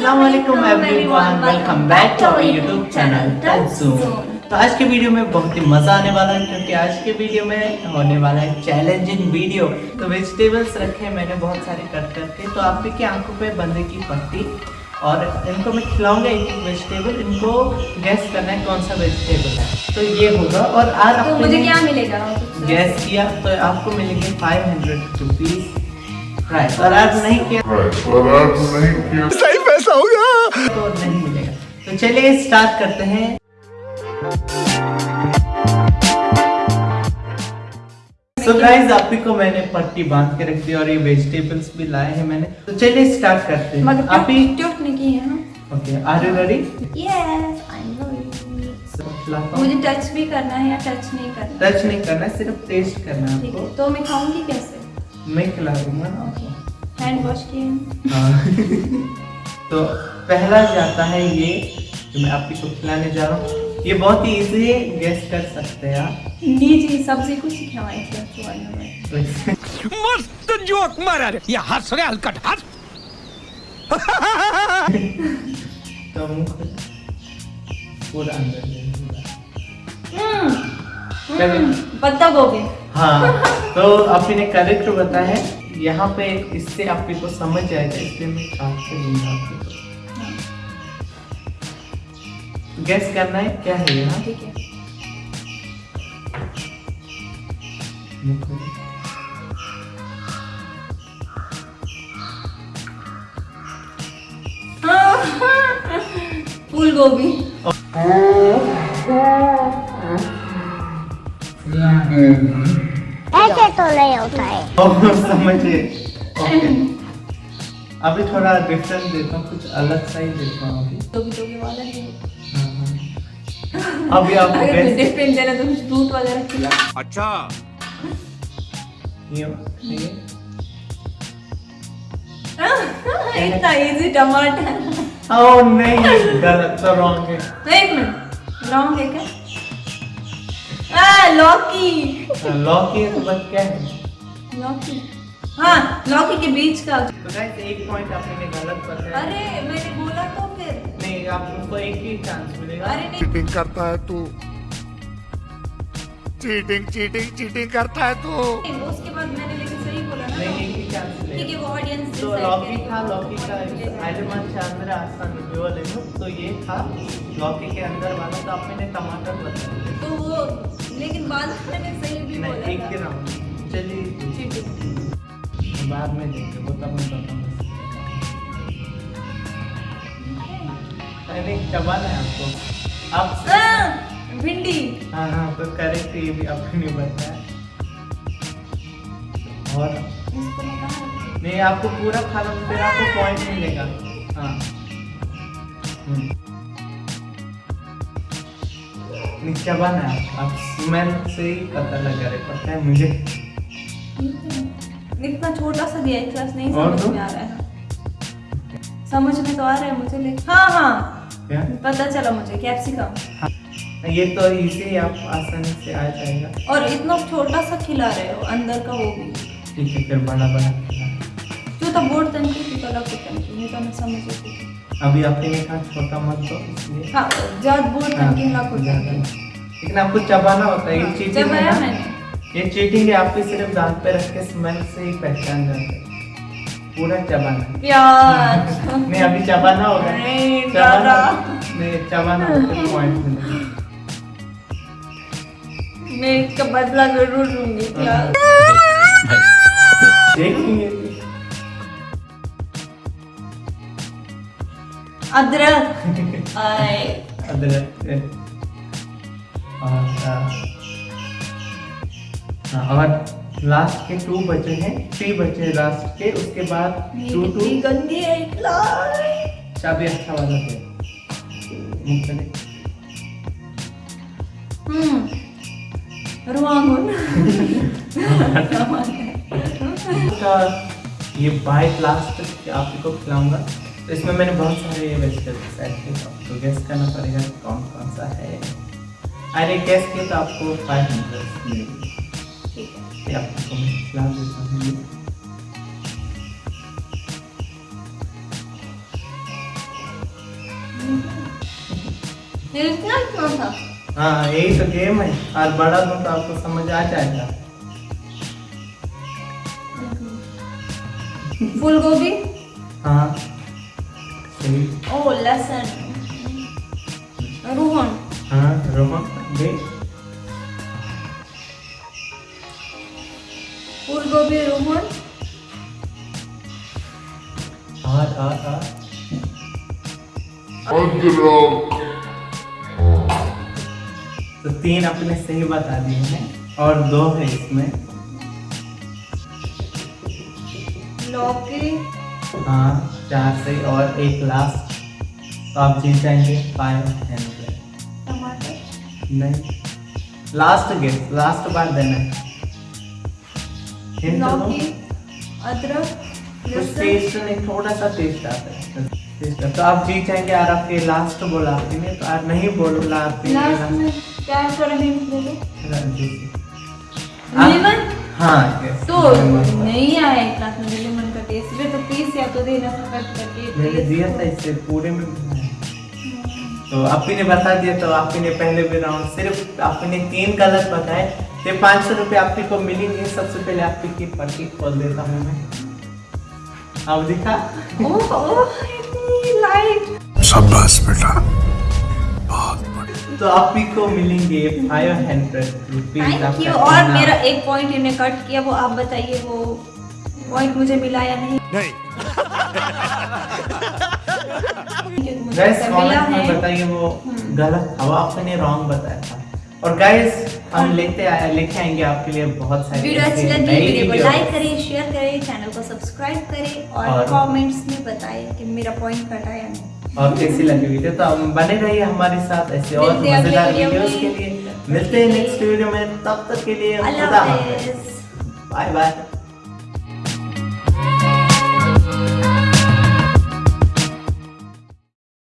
अस्सलाम वालेकुम everyone welcome back to our YouTube channel तो आज के वीडियो में बहुत ही मज़ा आने वाला है क्योंकि आज के वीडियो में होने वाला है चैलेंजिंग वीडियो तो वेजिटेबल्स रखे हैं मैंने बहुत सारे कट करके। तो आप की आँखों पे बंदे की पट्टी? और इनको मैं खिलाऊँगा एक एक वेजिटेबल इनको गैस करना है कौन सा वेजिटेबल है। तो ये होगा और आज तो मुझे क्या मिलेगा? गैस किया तो आपको मिलेंगे फाइव हंड्रेड रुपीज़ और आज नहीं किया। पैसा होगा तो नहीं मिलेगा। तो चलिए स्टार्ट करते हैं। सो गाइस आप ही को मैंने पट्टी बाँध के रख दी और ये वेजिटेबल्स भी लाए हैं मैंने। तो चलिए स्टार्ट करते हैं। मगर आप ही नहीं की है ना? Okay are you ready yes I know मुझे टच भी करना है या टच नहीं करना? टच नहीं करना है सिर्फ़ टेस्ट करना है आपको। तो मैं खाऊँगी कैसे? मैं खिला दूँगा ना। आपको हैंड वॉश किए हाँ। तो पहला जाता है ये जो मैं आपकी को खिलाने जा रहा हूँ ये बहुत ही इजी है गेस कर सकते हैं आप। नीचे सब्ज़ी कुछ खिलावाई थी मस्त जोक मारा रे। ये हंस रे हलकट हंस। तो मुँह पूरा अंदर। हम्म, पत्ता गोभी हाँ तो आपने करेक्ट बताया यहाँ पे इससे आपके को समझ जाएगा इसलिए मैं काट के दूँगा आपको गैस करना है क्या है यहाँ ठीक है। फूल गोभी। तो नहीं होता है ओके अभी थोड़ा डिफरेंट देता हूँ कुछ अलग सा ही देता हूँ अभी। गोभी वाला है हाँ, हाँ। अभी आप अगर डिफरेंट देना तो कुछ फ्रूट वगैरह खिला। अच्छा। ये इतना इजी टमाटर। ओह नहीं गलत तो रॉन्ग है। एक मिनट रॉन्ग है क्या? लौकी। हाँ, लौकी तो बस क्या है? लौकी। हाँ लौकी के बीच का। तो गाइस एक पॉइंट आपने गलत बताया अरे मैंने बोला तो फिर। नहीं आप उनको एक ही चांस मिलेगा। अरे नहीं। चीटिंग करता है तू। चीटिंग चीटिंग चीटिंग करता है तू। उसके बाद मैंने ठीक है वो ऑडियंस तो लौकी था लौकी का एलिमेंट चंद्र आसान विजुअल है तो ये था लौकी के अंदर वाला तो आपने टमाटर बताया तो वो लेकिन बाद में सही भी बोला एक था। राउंड चलिए बाद में देखते वो तब मैं बताऊँगा अरे चबाना है आपको। आप भिंडी। हाँ हाँ तो करेक्ट ये भी आपने नहीं बताया। और? नहीं आपको पूरा खाना फिर आपको पॉइंट मिलेगा। हाँ। हम्म। नहीं है आप स्मेल से ही पता लगा रहे पता है मुझे। इतना छोटा सा दिया है क्लास नहीं समझ में आ रहा है। समझ में तो आ रहा है मुझे लेकिन हाँ हाँ। क्या? पता चला मुझे कैप्सिकम ये तो इजी है आप आसानी से आ जाएगा। और इतना छोटा सा खिला रहे हो अंदर का वो भी। है फिर बड़ा बड़ा। जो तो बोर्ड तनकी थी तो लग तनकी नहीं तो मैं समझ अभी आपने कहा छोटा मत इसलिए। हाँ जब बोर्ड हाँ, तनकी लग ज़्यादा। तनकी लेकिन आपको चबाना होता है ये चीटिंग है ना। ये चीटिंग है आपके सिर्फ़ दांत पे रख के स्मेल से ही पहचान जाते हैं। पूरा चबाना। है। प्याज नहीं अभी चबाना होगा। नहीं, चबाना। नहीं चबाना होगा पॉइंट मिलेगा मैं इसका बदला ज़रूर लूँगी प्याज देखेंगे अदरक। अदरक और हाँ, हाँ, लास्ट के टू बचे हैं थ्री बचे लास्ट के उसके बाद टू टू गंदी है चाबी अच्छा वाला दे मुख्तलिफ़ हम्म रुआंगुन का ये बाइट लास्ट आपको खिलाऊँगा। तो इसमें मैंने बहुत सारे वेजिटेबल्स ऐड किए तो आपको गैस करना पड़ेगा कौन कौन सा है। अरे गैस किए तो आपको फाइव हंड्रेड मिलेगी। ठीक है। ये आपको मैं खिला देता हूँ। ये। ये इतना क्यों था? हाँ यही तो गेम है। और बड़ा दूँ तो आपको समझ आ जाएगा। फूल गोभी हाँ। ओ लहसुन। रोहन। हाँ रोहन दे। फूल गोभी रोहन और और और तो तीन अपने सही बता दिए हैं और दो है इसमें। लौकी। हाँ चार सही और एक लास्ट तो आप जीत जाएँगे फाइव हंड्रेड टमाटर? नहीं। लास्ट गेस लास्ट बार देना है। तो। लौकी अदरक कुछ टेस्ट नहीं थोड़ा सा टेस्ट आता है। टेस्ट तो आप जीत जाएँगे और आपके लास्ट बोला आपने। तो आप नहीं बोला आपने लास्ट में क्या हिंट हाँ तो नहीं आया मुझे भी तो पीस या तो देना कट करके मैंने दिया था इससे पूरे में तो आपी ने बता दिया तो आपी ने पहले भी राउंड सिर्फ़ आपी ने तीन गलत बताए तो पाँच सौ रुपये आपी को मिलेंगे सबसे पहले आपी की पर्ची खोल देता हूँ मैं अब दिखा ओह ओह इतनी लाइट शाबाश बेटा तो आपी को मिलेंगे फाइव हंड्रेड रुपीज़ और मेरा एक पॉइंट इन्हें कट किया वो आप बताइए वो पॉइंट मुझे मिला या नहीं? नहीं। गैस मिला कमेंट में है। बताइए वो हम्म। गलत था वो आपने रॉन्ग बताया था। और गाइस हम लेते आए लेके आएँगे आपके लिए बहुत सारी वीडियो अच्छी लगी वीडियो को लाइक करें शेयर करें चैनल को सब्सक्राइब करें और और- कमेंट्स में बताएँ कि मेरा पॉइंट कटा या नहीं। और कैसी लगी वीडियो तो हम बने रहिए हमारे साथ ऐसे और मिलते हैं मज़ेदार वीडियोस के लिए। मिलते हैं नेक्स्ट वीडियो में तब तक के लिए अल्लाह खुदा हाफिज। Bye bye